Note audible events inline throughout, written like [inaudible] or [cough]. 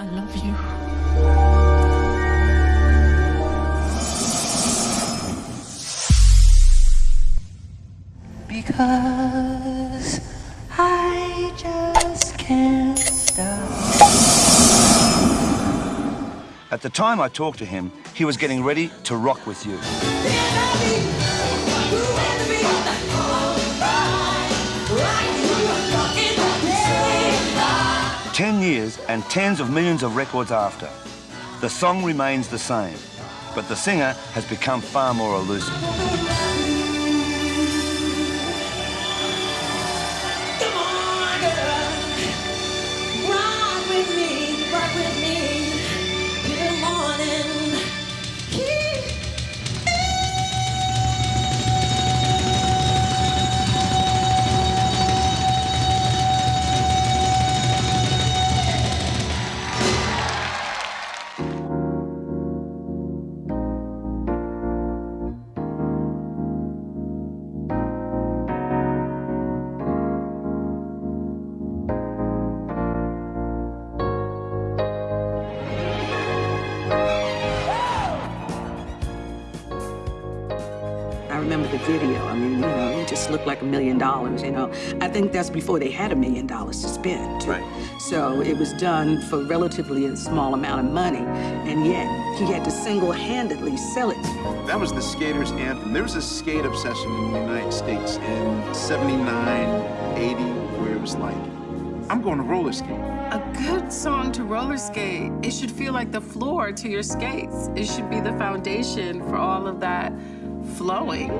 I love you. Because I just can't stop. At the time I talked to him, he was getting ready to rock with you. Ten years and tens of millions of records after, the song remains the same, but the singer has become far more elusive. Remember the video. I mean, you know, he just looked like a million dollars, you know. I think that's before they had a million dollars to spend. Right. So it was done for relatively a small amount of money, and yet he had to single-handedly sell it. That was the skater's anthem. There was a skate obsession in the United States in 79, 80, where it was like, I'm going to roller skate. A good song to roller skate, it should feel like the floor to your skates. It should be the foundation for all of that flowing.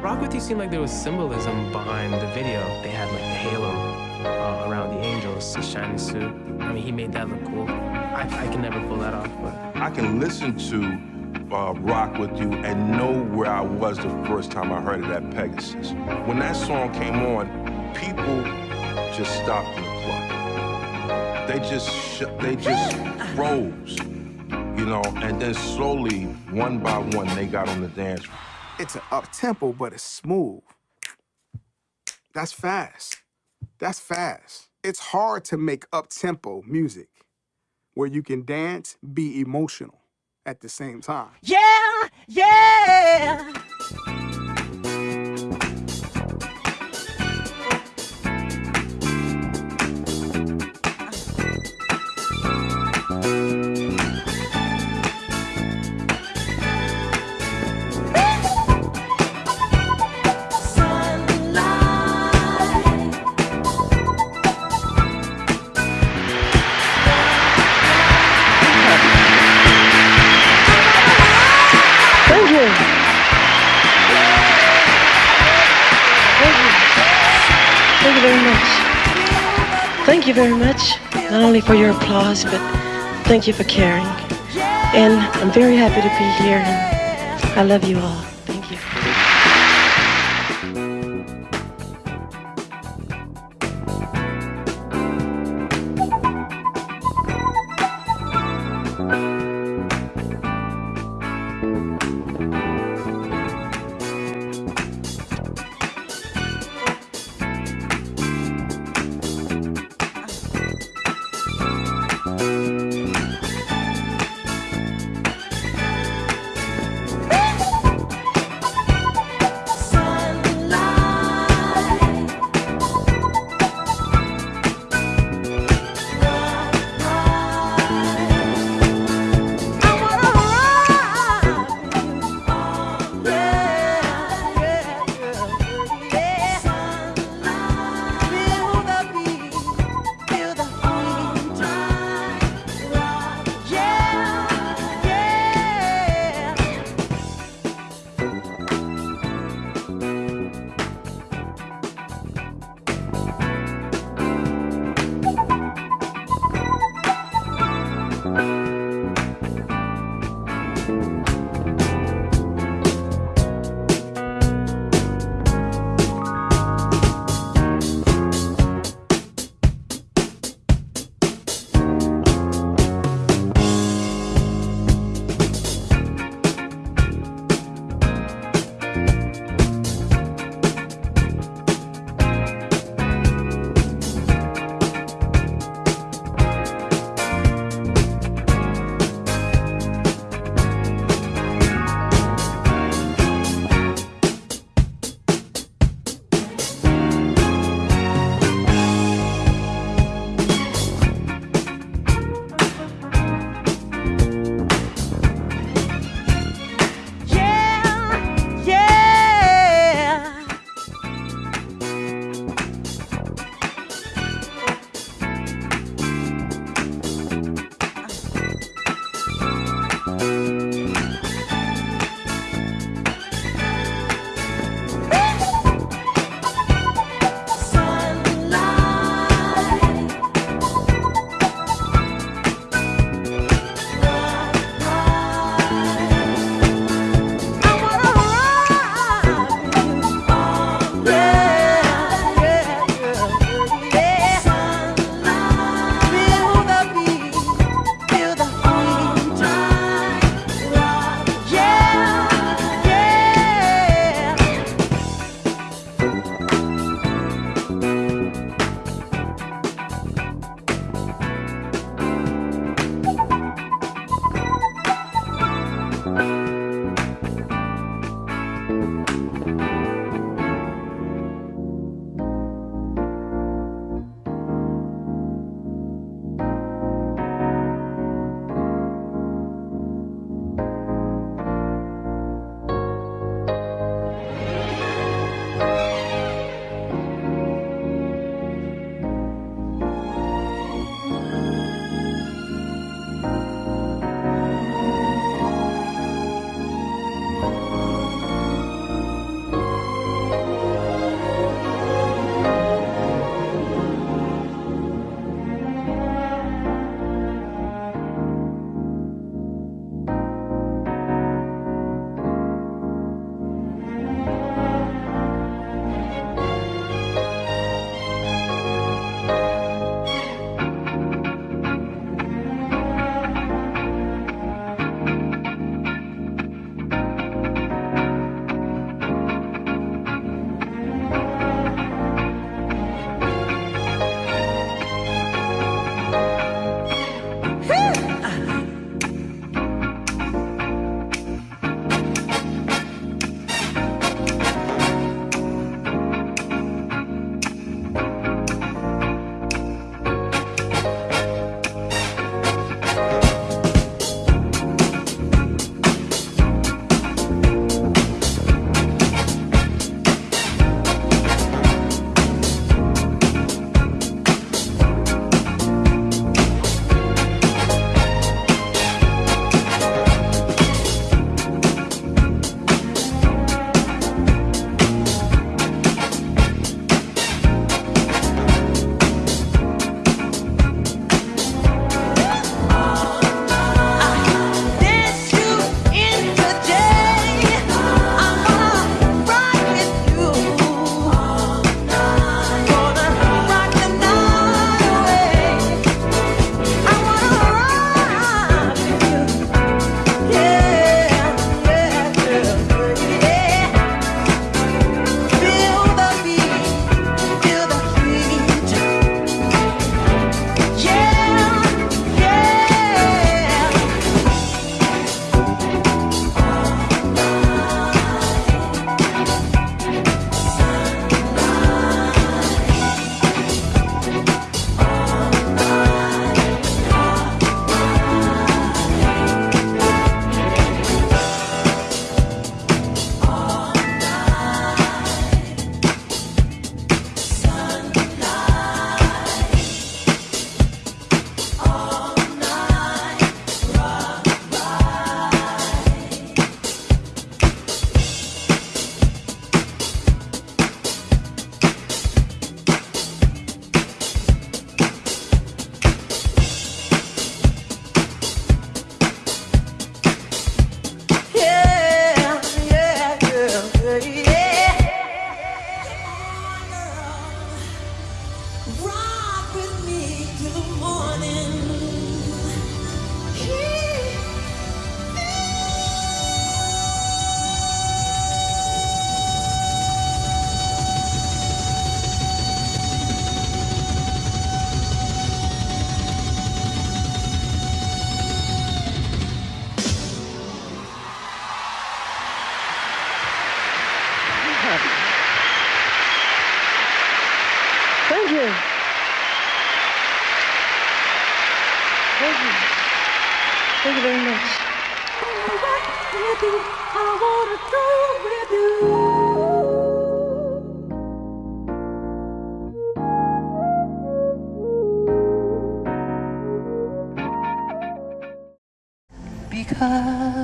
Rock With You seemed like there was symbolism behind the video. They had like the halo uh, around the angels, the shiny suit. I mean, he made that look cool. I, I can never pull that off, but I can listen to uh, Rock With You and know where I was the first time I heard it at Pegasus. When that song came on, people just stopped in the club. They just, sh- they just [laughs] froze, you know, and then slowly, one by one, they got on the dance floor. It's an up tempo, but it's smooth. That's fast. That's fast. It's hard to make up tempo music where you can dance, be emotional at the same time. Yeah, yeah. Thank you very much, not only for your applause, but thank you for caring. And I'm very happy to be here, and I love you all. Thank you. Thank you. Thank you very much. Because